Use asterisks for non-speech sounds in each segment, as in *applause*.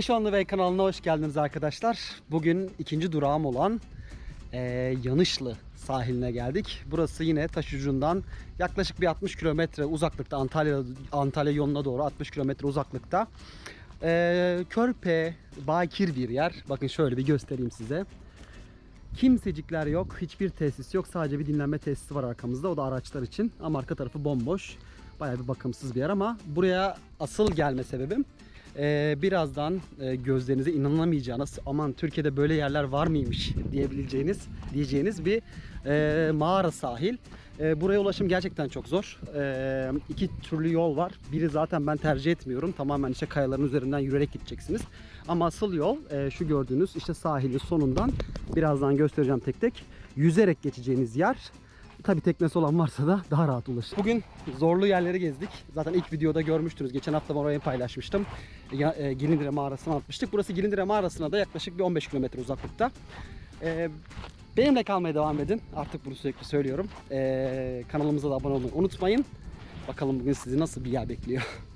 Reşonlu Bey kanalına hoş geldiniz arkadaşlar. Bugün ikinci durağım olan eee, Yanışlı sahiline geldik. Burası yine taş ucundan yaklaşık bir 60 kilometre uzaklıkta Antalya Antalya yoluna doğru 60 kilometre uzaklıkta. Eee, körpe, bakir bir yer. Bakın şöyle bir göstereyim size. Kimsecikler yok, hiçbir tesis yok. Sadece bir dinlenme tesisi var arkamızda. O da araçlar için. Ama arka tarafı bomboş. Bayağı bir bakımsız bir yer ama buraya asıl gelme sebebim ee, birazdan e, gözlerinize inanamayacağınız aman Türkiye'de böyle yerler var mıymış diyebileceğiniz diyeceğiniz bir e, mağara sahil. E, buraya ulaşım gerçekten çok zor. E, iki türlü yol var. Biri zaten ben tercih etmiyorum. Tamamen işte kayaların üzerinden yürüyerek gideceksiniz. Ama asıl yol şu gördüğünüz işte sahilin sonundan birazdan göstereceğim tek tek yüzerek geçeceğiniz yer. Tabi teknesi olan varsa da daha rahat ulaşır. Bugün zorlu yerleri gezdik. Zaten ilk videoda görmüştünüz. Geçen hafta ben orayı paylaşmıştım. Ya, e, Gilindire mağarasına atmıştık. Burası Gilindire mağarasına da yaklaşık bir 15 kilometre uzaklıkta. E, benimle kalmaya devam edin. Artık bunu sürekli söylüyorum. E, kanalımıza da abone olmayı unutmayın. Bakalım bugün sizi nasıl bir yer bekliyor. *laughs*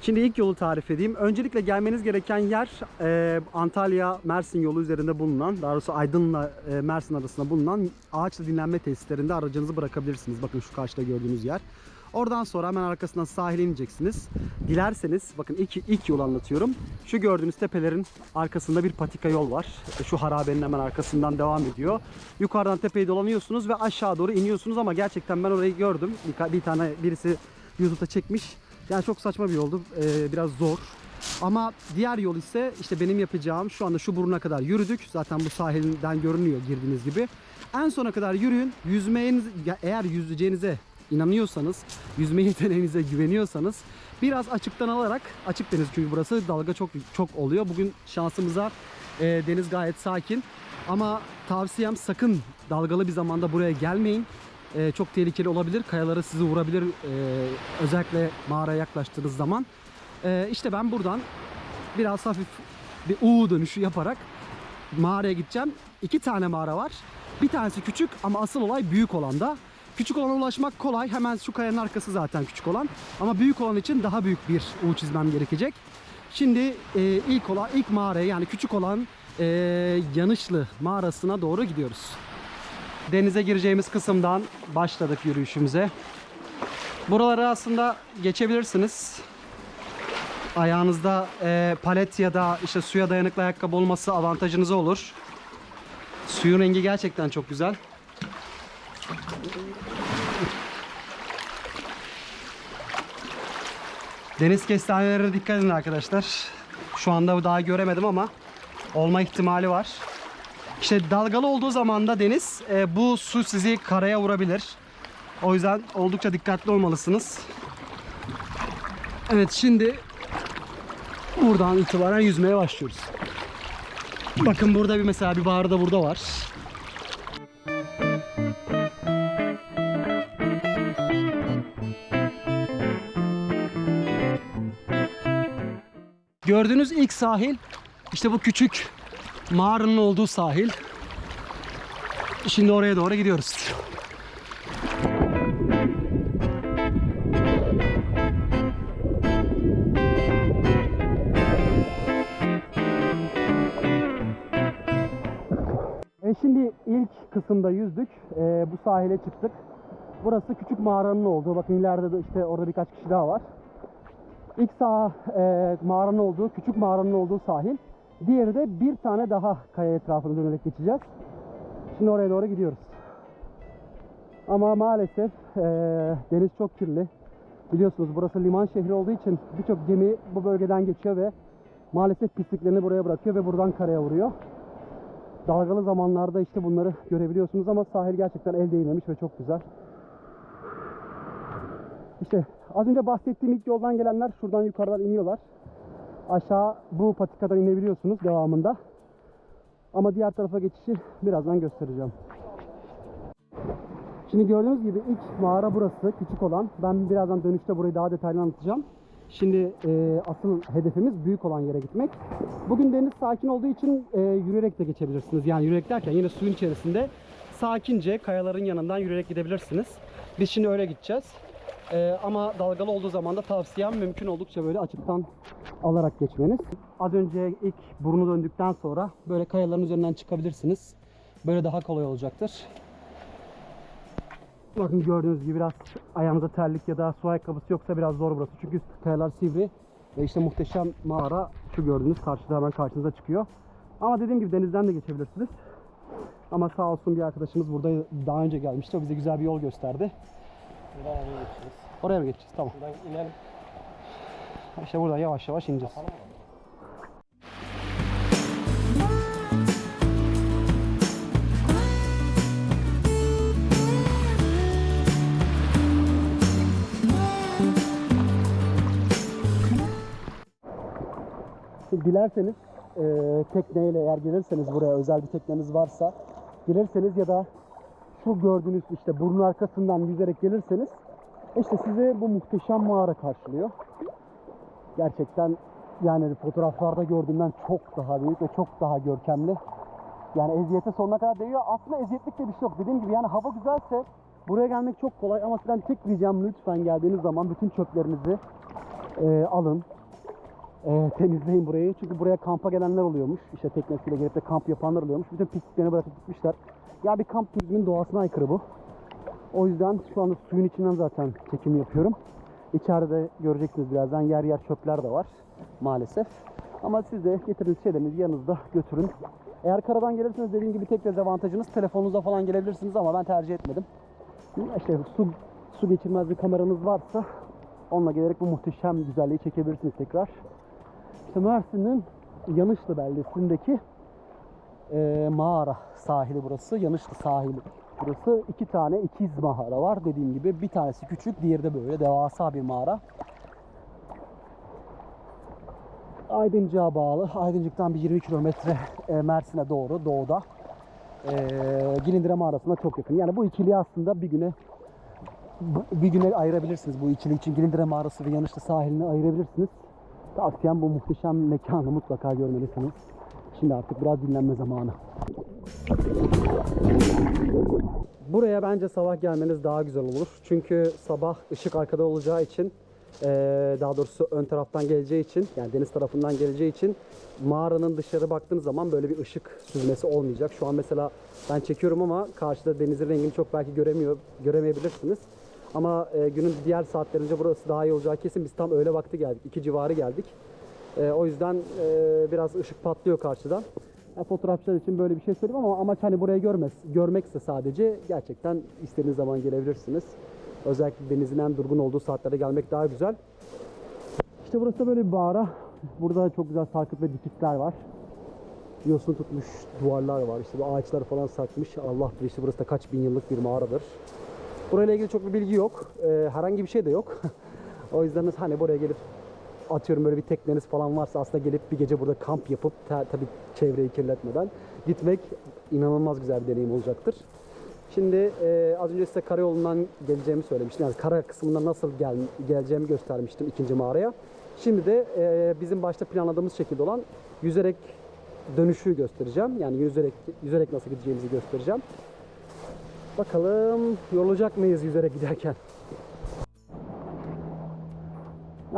Şimdi ilk yolu tarif edeyim. Öncelikle gelmeniz gereken yer e, Antalya-Mersin yolu üzerinde bulunan, daha doğrusu Aydın'la e, Mersin arasında bulunan ağaçlı dinlenme tesislerinde aracınızı bırakabilirsiniz. Bakın şu karşıda gördüğünüz yer. Oradan sonra hemen arkasından sahile ineceksiniz. Dilerseniz, bakın ilk, ilk yolu anlatıyorum. Şu gördüğünüz tepelerin arkasında bir patika yol var. E, Şu harabenin hemen arkasından devam ediyor. Yukarıdan tepeyi dolanıyorsunuz ve aşağı doğru iniyorsunuz ama gerçekten ben orayı gördüm. Bir, bir tane birisi YouTube'da çekmiş. Yani çok saçma bir yoldu. Ee, biraz zor. Ama diğer yol ise işte benim yapacağım şu anda şu buruna kadar yürüdük. Zaten bu sahilden görünüyor girdiğiniz gibi. En sona kadar yürüyün. Yüzmeyeniz eğer yüzeceğinize inanıyorsanız, yüzme yeteneğinize *laughs* güveniyorsanız biraz açıktan alarak açık deniz çünkü burası dalga çok çok oluyor. Bugün şansımıza e, deniz gayet sakin. Ama tavsiyem sakın dalgalı bir zamanda buraya gelmeyin. Ee, çok tehlikeli olabilir. Kayaları sizi vurabilir. ee, özellikle mağaraya yaklaştığınız zaman. Ee, işte ben buradan biraz hafif bir U dönüşü yaparak mağaraya gideceğim. İki tane mağara var. Bir tanesi küçük ama asıl olay büyük olanda. Küçük olana ulaşmak kolay. Hemen şu kayanın arkası zaten küçük olan. Ama büyük olan için daha büyük bir U çizmem gerekecek. Şimdi e, ilk olan ilk mağaraya yani küçük olan e, Yanışlı mağarasına doğru gidiyoruz denize gireceğimiz kısımdan başladık yürüyüşümüze. Buraları aslında geçebilirsiniz. Ayağınızda e, palet ya da işte suya dayanıklı ayakkabı olması avantajınıza olur. Suyun rengi gerçekten çok güzel. Deniz kestanelerine dikkat edin arkadaşlar. Şu anda daha göremedim ama olma ihtimali var. İşte dalgalı olduğu zaman da deniz e, bu su sizi karaya vurabilir. O yüzden oldukça dikkatli olmalısınız. Evet şimdi buradan itibaren yüzmeye başlıyoruz. Bakın burada bir mesela bir bağrı da burada var. Gördüğünüz ilk sahil işte bu küçük mağaranın olduğu sahil. Şimdi oraya doğru gidiyoruz. E şimdi ilk kısımda yüzdük. E, bu sahile çıktık. Burası küçük mağaranın olduğu. Bakın ileride de işte orada birkaç kişi daha var. İlk sağ e, mağaranın olduğu, küçük mağaranın olduğu sahil. Diğeri de bir tane daha kaya etrafını dönerek geçeceğiz. Şimdi oraya doğru gidiyoruz. Ama maalesef e, deniz çok kirli. Biliyorsunuz burası liman şehri olduğu için birçok gemi bu bölgeden geçiyor ve maalesef pisliklerini buraya bırakıyor ve buradan karaya vuruyor. Dalgalı zamanlarda işte bunları görebiliyorsunuz ama sahil gerçekten el değmemiş ve çok güzel. İşte az önce bahsettiğim ilk yoldan gelenler şuradan yukarıdan iniyorlar. Aşağı bu patikadan inebiliyorsunuz devamında. Ama diğer tarafa geçişi birazdan göstereceğim. Şimdi gördüğünüz gibi ilk mağara burası küçük olan. Ben birazdan dönüşte burayı daha detaylı anlatacağım. Şimdi e, asıl hedefimiz büyük olan yere gitmek. Bugün deniz sakin olduğu için e, yürüyerek de geçebilirsiniz. Yani yürüyerek derken yine suyun içerisinde sakince kayaların yanından yürüyerek gidebilirsiniz. Biz şimdi öyle gideceğiz. Ee, ama dalgalı olduğu zaman da tavsiyem mümkün oldukça böyle açıktan alarak geçmeniz. Az önce ilk burnu döndükten sonra böyle kayaların üzerinden çıkabilirsiniz. Böyle daha kolay olacaktır. Bakın gördüğünüz gibi biraz ayağınıza terlik ya da su ayakkabısı yoksa biraz zor burası. Çünkü kayalar sivri ve işte muhteşem mağara şu gördüğünüz karşıda hemen karşınıza çıkıyor. Ama dediğim gibi denizden de geçebilirsiniz. Ama sağ olsun bir arkadaşımız burada daha önce gelmişti. O bize güzel bir yol gösterdi. Buradan oraya geçeceğiz. Oraya mı geçeceğiz? Tamam. Buradan inelim. İşte buradan yavaş yavaş ineceğiz. Tamam mı? Dilerseniz e, tekneyle eğer gelirseniz buraya özel bir tekneniz varsa gelirseniz ya da şu gördüğünüz işte burnun arkasından yüzerek gelirseniz işte sizi bu muhteşem mağara karşılıyor. Gerçekten yani fotoğraflarda gördüğümden çok daha büyük ve çok daha görkemli. Yani eziyete sonuna kadar değiyor. Aslında eziyetlik de bir şey yok. Dediğim gibi yani hava güzelse buraya gelmek çok kolay ama sizden tek ricam lütfen geldiğiniz zaman bütün çöplerinizi e, alın. E, temizleyin burayı. Çünkü buraya kampa gelenler oluyormuş. İşte teknesiyle gelip de kamp yapanlar oluyormuş. Bütün pisliklerini bırakıp gitmişler. Ya bir kamp turizmin doğasına aykırı bu. O yüzden şu anda suyun içinden zaten çekim yapıyorum. İçeride göreceksiniz birazdan yer yer çöpler de var maalesef. Ama siz de getirdiğiniz şeylerinizi yanınızda götürün. Eğer karadan gelirseniz dediğim gibi tek dezavantajınız telefonunuzla falan gelebilirsiniz ama ben tercih etmedim. İşte su, su geçirmez bir kameranız varsa onunla gelerek bu muhteşem güzelliği çekebilirsiniz tekrar. İşte Mersin'in Yanışlı beldesindeki e, mağara sahili burası. Yanışlı sahili. Burası iki tane ikiz mağara var. Dediğim gibi bir tanesi küçük, diğeri de böyle devasa bir mağara. Aydıncık'a bağlı. Aydıncık'tan bir 20 kilometre e, Mersin'e doğru doğuda. E, Gilindire mağarasına çok yakın. Yani bu ikiliyi aslında bir güne bir güne ayırabilirsiniz bu ikili için. Gilindire mağarası ve Yanışlı sahilini ayırabilirsiniz. Tavsiyem bu muhteşem mekanı mutlaka görmelisiniz. Şimdi artık biraz dinlenme zamanı. Buraya bence sabah gelmeniz daha güzel olur. Çünkü sabah ışık arkada olacağı için daha doğrusu ön taraftan geleceği için yani deniz tarafından geleceği için mağaranın dışarı baktığınız zaman böyle bir ışık süzmesi olmayacak. Şu an mesela ben çekiyorum ama karşıda denizin rengini çok belki göremiyor göremeyebilirsiniz. Ama günün diğer saatlerince burası daha iyi olacağı kesin. Biz tam öğle vakti geldik. iki civarı geldik. Eee, o yüzden eee, biraz ışık patlıyor karşıdan. Ya fotoğrafçılar için böyle bir şey söyleyeyim ama amaç hani burayı görmez, görmekse sadece gerçekten istediğiniz zaman gelebilirsiniz. Özellikle denizin en durgun olduğu saatlerde gelmek daha güzel. İşte burası da böyle bir mağara. Burada çok güzel sarkıt ve dikitler var. Yosun tutmuş duvarlar var. İşte bu ağaçlar falan sarkmış. Allah bilir işte burası da kaç bin yıllık bir mağaradır. Burayla ilgili çok bir bilgi yok. Ee, herhangi bir şey de yok. *laughs* o yüzden hani buraya gelip atıyorum böyle bir tekneniz falan varsa aslında gelip bir gece burada kamp yapıp ta, tabii çevreyi kirletmeden gitmek inanılmaz güzel bir deneyim olacaktır. Şimdi e, az önce size karayolundan geleceğimi söylemiştim. Yani kara kısmından nasıl gel, geleceğimi göstermiştim ikinci mağaraya. Şimdi de e, bizim başta planladığımız şekilde olan yüzerek dönüşü göstereceğim. Yani yüzerek yüzerek nasıl gideceğimizi göstereceğim. Bakalım yorulacak mıyız yüzerek giderken?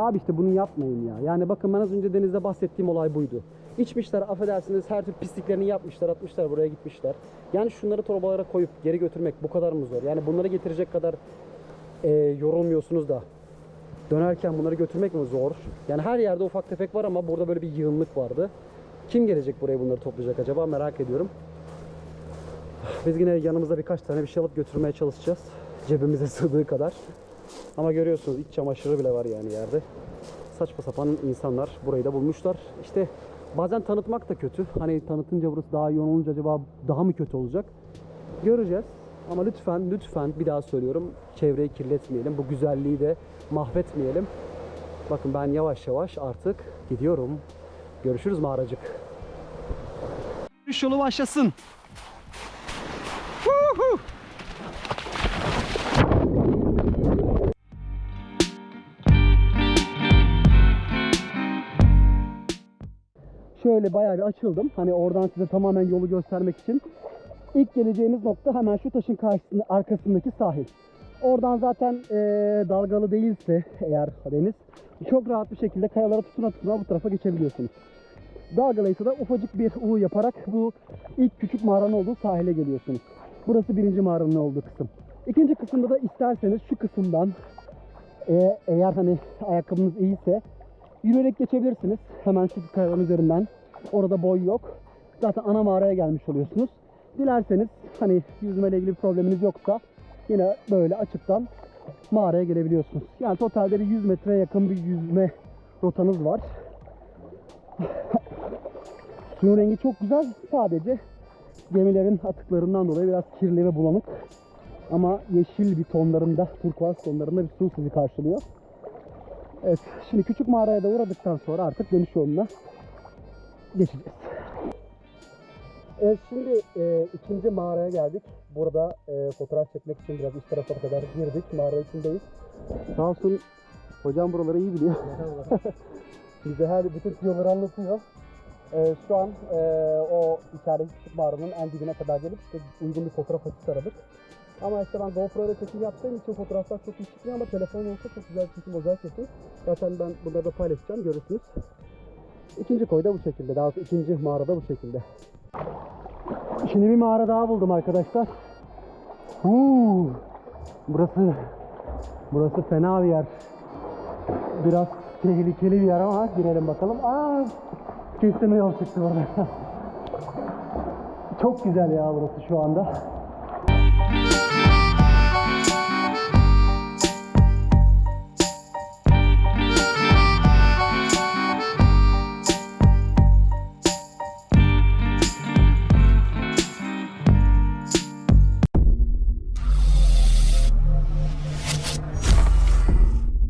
Abi işte bunu yapmayın ya. Yani bakın ben az önce denizde bahsettiğim olay buydu. İçmişler affedersiniz her türlü pisliklerini yapmışlar atmışlar buraya gitmişler. Yani şunları torbalara koyup geri götürmek bu kadar mı zor? Yani bunları getirecek kadar e, yorulmuyorsunuz da dönerken bunları götürmek mi zor? Yani her yerde ufak tefek var ama burada böyle bir yığınlık vardı. Kim gelecek buraya bunları toplayacak acaba merak ediyorum. Biz yine yanımızda birkaç tane bir şey alıp götürmeye çalışacağız. Cebimize *laughs* sığdığı kadar. Ama görüyorsunuz iç çamaşırı bile var yani yerde. Saçma sapan insanlar burayı da bulmuşlar. İşte bazen tanıtmak da kötü. Hani tanıtınca burası daha yoğun olunca acaba daha mı kötü olacak? Göreceğiz. Ama lütfen lütfen bir daha söylüyorum. Çevreyi kirletmeyelim. Bu güzelliği de mahvetmeyelim. Bakın ben yavaş yavaş artık gidiyorum. Görüşürüz mağaracık. Yürüyüş yolu başlasın. Şöyle bayağı bir açıldım. Hani oradan size tamamen yolu göstermek için. İlk geleceğimiz nokta hemen şu taşın karşısında, arkasındaki sahil. Oradan zaten e, dalgalı değilse eğer deniz çok rahat bir şekilde kayalara tutuna tutuna bu tarafa geçebiliyorsunuz. Dalgalıysa da ufacık bir U yaparak bu ilk küçük mağaranın olduğu sahile geliyorsunuz. Burası birinci mağaranın olduğu kısım. İkinci kısımda da isterseniz şu kısımdan e, eğer hani ayakkabınız iyiyse yürüyerek geçebilirsiniz. Hemen şu kayaların üzerinden. Orada boy yok. Zaten ana mağaraya gelmiş oluyorsunuz. Dilerseniz hani yüzmeyle ilgili bir probleminiz yoksa yine böyle açıktan mağaraya gelebiliyorsunuz. Yani totalde bir 100 metreye yakın bir yüzme rotanız var. *laughs* Suyun rengi çok güzel. Sadece gemilerin atıklarından dolayı biraz kirli ve bulanık. Ama yeşil bir tonlarında, turkuaz tonlarında bir su sizi karşılıyor. Evet, şimdi küçük mağaraya da uğradıktan sonra artık dönüş yoluna geçeceğiz. Evet, şimdi e, ikinci mağaraya geldik. Burada e, fotoğraf çekmek için biraz üst tarafa kadar girdik. Mağara içindeyiz. Sağ olsun hocam buraları iyi biliyor. *laughs* Bize her bütün yolları anlatıyor. E, şu an e, o içerideki küçük mağaranın en dibine kadar gelip işte uygun bir fotoğraf açısı aradık. Ama işte ben GoPro ile çekim yaptığım için fotoğraflar çok iyi çıkmıyor ama telefon olsa çok güzel çekim olacağı kesin. Zaten ben bunları da paylaşacağım görürsünüz. İkinci koy da bu şekilde. Daha doğrusu ikinci mağarada bu şekilde. Şimdi bir mağara daha buldum arkadaşlar. Huu, burası burası fena bir yer. Biraz tehlikeli bir yer ama girelim bakalım. Aa, kestirme yol çıktı burada. *laughs* Çok güzel ya burası şu anda.